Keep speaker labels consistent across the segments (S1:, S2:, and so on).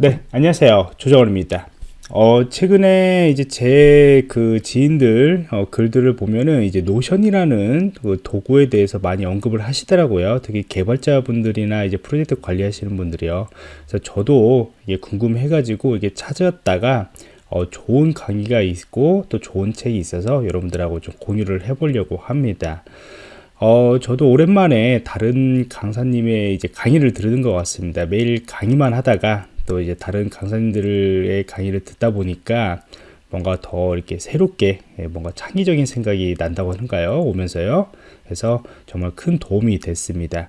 S1: 네, 안녕하세요. 조정원입니다. 어, 최근에 이제 제 그 지인들 어, 글들을 보면은 이제 노션이라는 그 도구에 대해서 많이 언급을 하시더라고요. 특히 개발자분들이나 이제 프로젝트 관리하시는 분들이요. 그래서 저도 이게 궁금해가지고 이게 찾았다가 어, 좋은 강의가 있고 또 좋은 책이 있어서 여러분들하고 좀 공유를 해보려고 합니다. 어, 저도 오랜만에 다른 강사님의 이제 강의를 들은 것 같습니다. 매일 강의만 하다가 또 이제 다른 강사님들의 강의를 듣다 보니까 뭔가 더 이렇게 새롭게 예, 뭔가 창의적인 생각이 난다고 하는가요? 오면서요. 그래서 정말 큰 도움이 됐습니다.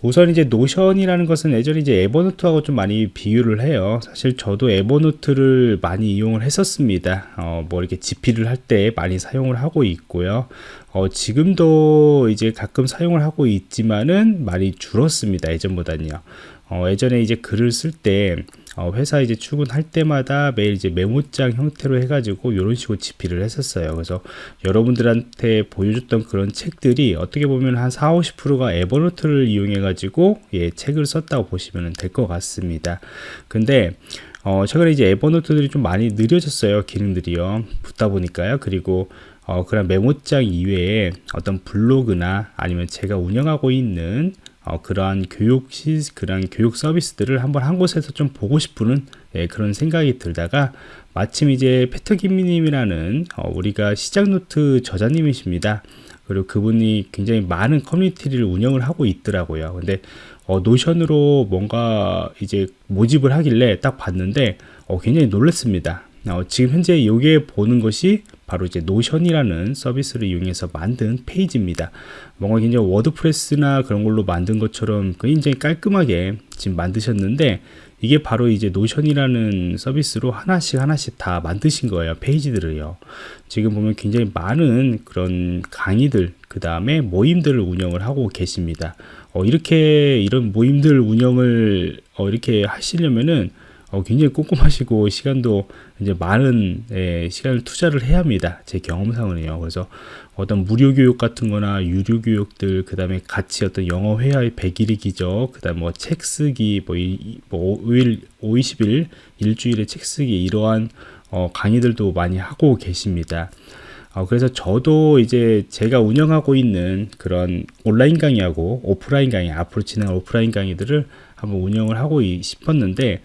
S1: 우선 이제 노션이라는 것은 예전에 이제 에버노트하고 좀 많이 비유를 해요. 사실 저도 에버노트를 많이 이용을 했었습니다. 어, 뭐 이렇게 집필을 할 때 많이 사용을 하고 있고요. 어, 지금도 이제 가끔 사용을 하고 있지만은 많이 줄었습니다. 예전보다는요. 어, 예전에 이제 글을 쓸때 어, 회사 이제 출근할 때마다 매일 이제 메모장 형태로 해가지고 이런 식으로 집필을 했었어요. 그래서 여러분들한테 보여줬던 그런 책들이 어떻게 보면 한 4, 50%가 에버노트를 이용해가지고 예, 책을 썼다고 보시면 될 것 같습니다. 근데 어, 최근에 이제 에버노트들이 좀 많이 느려졌어요. 기능들이요. 붙다 보니까요. 그리고 어, 그런 메모장 이외에 어떤 블로그나 아니면 제가 운영하고 있는 어, 그러한 교육 시 그러한 교육 서비스들을 한번 한 곳에서 좀 보고 싶은 예, 그런 생각이 들다가 마침 이제 피터김님이라는 어, 우리가 시작 노트 저자님이십니다. 그리고 그분이 굉장히 많은 커뮤니티를 운영을 하고 있더라고요. 근데 어, 노션으로 뭔가 이제 모집을 하길래 딱 봤는데 어, 굉장히 놀랐습니다. 어, 지금 현재 여기에 보는 것이 바로 이제 노션이라는 서비스를 이용해서 만든 페이지입니다. 뭔가 굉장히 워드프레스나 그런 걸로 만든 것처럼 굉장히 깔끔하게 지금 만드셨는데 이게 바로 이제 노션이라는 서비스로 하나씩 하나씩 다 만드신 거예요. 페이지들을요. 지금 보면 굉장히 많은 그런 강의들, 그 다음에 모임들을 운영을 하고 계십니다. 어, 이렇게 이런 모임들 운영을 어, 이렇게 하시려면은 어, 굉장히 꼼꼼하시고 시간도 이제 많은 예, 시간을 투자를 해야 합니다. 제 경험상은요. 그래서 어떤 무료 교육 같은 거나 유료 교육들, 그 다음에 같이 어떤 영어 회화의 100일이 기적, 그 다음 뭐 책 쓰기, 뭐, 이, 뭐 5일, 5, 20일, 일주일에 책 쓰기, 이러한 어, 강의들도 많이 하고 계십니다. 어, 그래서 저도 이제 제가 운영하고 있는 그런 온라인 강의하고 오프라인 강의, 앞으로 진행할 오프라인 강의들을 한번 운영을 하고 싶었는데,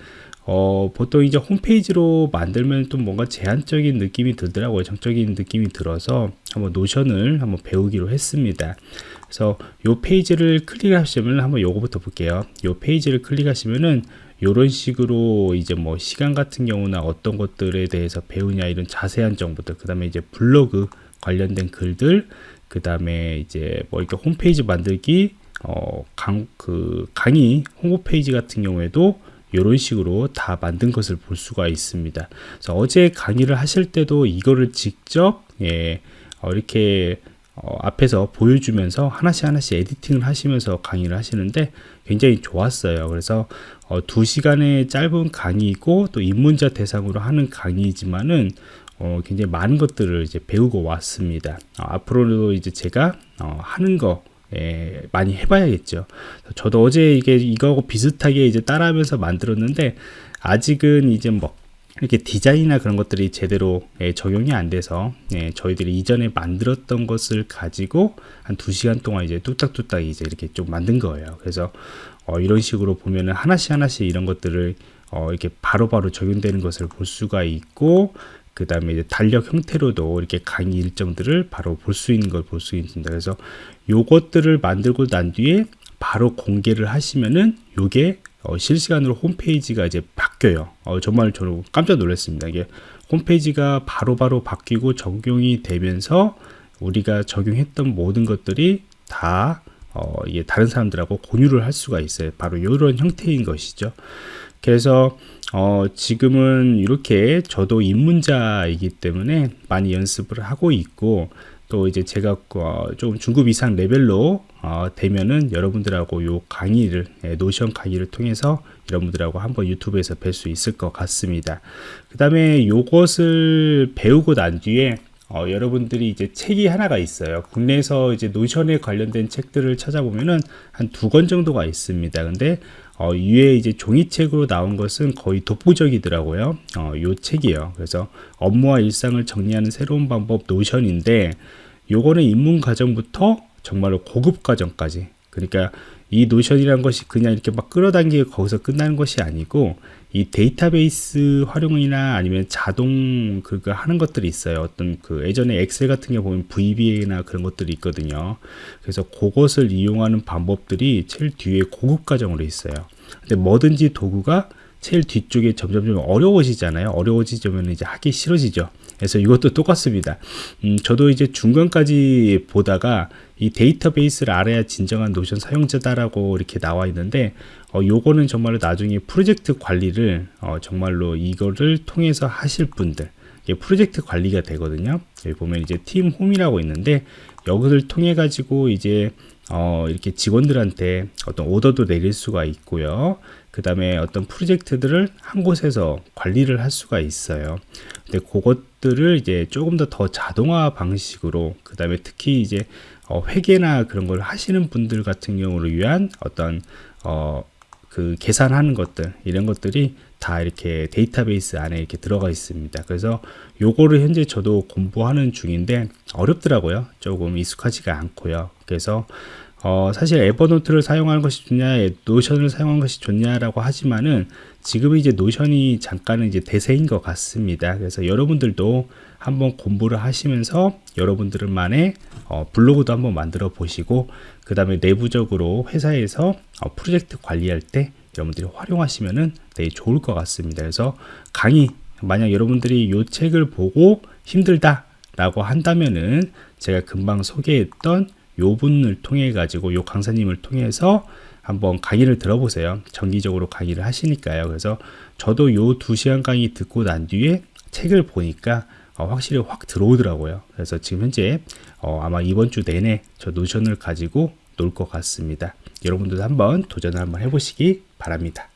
S1: 어, 보통 이제 홈페이지로 만들면 좀 뭔가 제한적인 느낌이 들더라고요. 정적인 느낌이 들어서 한번 노션을 한번 배우기로 했습니다. 그래서 요 페이지를 클릭하시면 한번 요거부터 볼게요. 요 페이지를 클릭하시면은 이런 식으로 이제 뭐 시간 같은 경우나 어떤 것들에 대해서 배우냐 이런 자세한 정보들 그 다음에 이제 블로그 관련된 글들 그 다음에 이제 뭐 이렇게 홈페이지 만들기 어, 강, 그 강의 홍보 페이지 같은 경우에도 이런 식으로 다 만든 것을 볼 수가 있습니다. 그래서 어제 강의를 하실 때도 이거를 직접 예, 어, 이렇게 어, 앞에서 보여주면서 하나씩 하나씩 에디팅을 하시면서 강의를 하시는데 굉장히 좋았어요. 그래서 어, 2시간의 짧은 강의이고 또 입문자 대상으로 하는 강의이지만은 어, 굉장히 많은 것들을 이제 배우고 왔습니다. 어, 앞으로도 이제 제가 어, 하는 거 예, 많이 해봐야겠죠. 저도 어제 이게 이거하고 비슷하게 이제 따라하면서 만들었는데 아직은 이제 뭐 이렇게 디자인이나 그런 것들이 제대로 예, 적용이 안 돼서 예, 저희들이 이전에 만들었던 것을 가지고 한 두 시간 동안 이제 뚝딱뚝딱 이제 이렇게 좀 만든 거예요. 그래서 어, 이런 식으로 보면은 하나씩 하나씩 이런 것들을 어, 이렇게 바로바로 바로 적용되는 것을 볼 수가 있고 그 다음에 이제 달력 형태로도 이렇게 강의 일정들을 바로 볼 수 있는 걸 볼 수 있습니다. 그래서 요것들을 만들고 난 뒤에 바로 공개를 하시면은 요게 어, 실시간으로 홈페이지가 이제 바뀌어요. 어, 정말 저는 깜짝 놀랐습니다. 이게 홈페이지가 바로바로 바로 바뀌고 적용이 되면서 우리가 적용했던 모든 것들이 다 어, 이게 다른 사람들하고 공유를 할 수가 있어요. 바로 이런 형태인 것이죠. 그래서 어, 지금은 이렇게 저도 입문자이기 때문에 많이 연습을 하고 있고 또 이제 제가 어, 좀 중급 이상 레벨로 어, 되면은 여러분들하고 요 강의를 예, 노션 강의를 통해서 여러분들하고 한번 유튜브에서 뵐 수 있을 것 같습니다. 그 다음에 요것을 배우고 난 뒤에 어, 여러분들이 이제 책이 하나가 있어요. 국내에서 이제 노션에 관련된 책들을 찾아보면은 한 두 권 정도가 있습니다. 근데 어, 위에 이제 종이책으로 나온 것은 거의 독보적이더라고요. 어, 요 책이요. 그래서 업무와 일상을 정리하는 새로운 방법 노션인데 요거는 입문 과정부터 정말로 고급 과정까지 그러니까 이 노션이라는 것이 그냥 이렇게 막 끌어당기고 거기서 끝나는 것이 아니고 이 데이터베이스 활용이나 아니면 자동 그거 하는 것들이 있어요. 어떤 그 예전에 엑셀 같은 게 보면 VBA나 그런 것들이 있거든요. 그래서 그것을 이용하는 방법들이 제일 뒤에 고급 과정으로 있어요. 근데 뭐든지 도구가 제일 뒤쪽에 점점 좀 어려워지잖아요. 어려워지면 이제 하기 싫어지죠. 그래서 이것도 똑같습니다. 음, 저도 이제 중간까지 보다가 이 데이터베이스를 알아야 진정한 노션 사용자다라고 이렇게 나와 있는데 어, 요거는 정말로 나중에 프로젝트 관리를 어, 정말로 이거를 통해서 하실 분들 프로젝트 관리가 되거든요. 여기 보면 이제 팀 홈이라고 있는데 여기를 통해 가지고 이제 어, 이렇게 직원들한테 어떤 오더도 내릴 수가 있고요. 그 다음에 어떤 프로젝트들을 한 곳에서 관리를 할 수가 있어요. 근데 그것들을 이제 조금 더 더 자동화 방식으로, 그 다음에 특히 이제 어, 회계나 그런 걸 하시는 분들 같은 경우를 위한 어떤 어, 그 계산하는 것들 이런 것들이 다 이렇게 데이터베이스 안에 이렇게 들어가 있습니다. 그래서 요거를 현재 저도 공부하는 중인데 어렵더라고요. 조금 익숙하지가 않고요. 그래서 어, 사실 에버노트를 사용하는 것이 좋냐, 노션을 사용하는 것이 좋냐라고 하지만은 지금 이제 노션이 잠깐은 이제 대세인 것 같습니다. 그래서 여러분들도 한번 공부를 하시면서 여러분들만의 어, 블로그도 한번 만들어 보시고 그 다음에 내부적으로 회사에서 어, 프로젝트 관리할 때 여러분들이 활용하시면은 되게 좋을 것 같습니다. 그래서 강의 만약 여러분들이 이 책을 보고 힘들다 라고 한다면은 제가 금방 소개했던 요 분을 통해 가지고 요 강사님을 통해서 한번 강의를 들어보세요. 정기적으로 강의를 하시니까요. 그래서 저도 요 두 시간 강의 듣고 난 뒤에 책을 보니까 어, 확실히 확 들어오더라고요. 그래서 지금 현재 어, 아마 이번 주 내내 저 노션을 가지고 놀 것 같습니다. 여러분들도 한번 도전을 한번 해보시기 바랍니다.